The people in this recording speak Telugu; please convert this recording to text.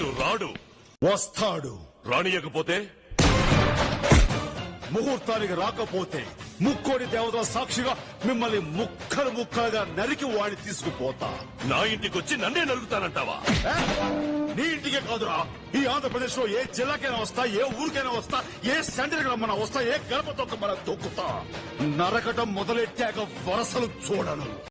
వాడు రాడు. వస్తాడు. రానియకపోతే? ముహూర్తానికి రాకపోతే ముక్కోడి దేవతల సాక్షిగా మిమ్మల్ని ముక్కలు ముక్కలుగా నరికి వాడి తీసుకుపోతా. నా ఇంటికొచ్చి నన్నే నలుగుతానంటావా నీ ఇంటికే కాదురా. ఈ ఆంధ్రప్రదేశ్లో ఏ జిల్లాకైనా వస్తా ఏ ఊరికైనా వస్తా ఏ సెంటర్ రమ్మన్నా వస్తా ఏ గడప తొక్క మన దొక్కుతా నరకటం మొదలెట్టాక వరసలు చూడను.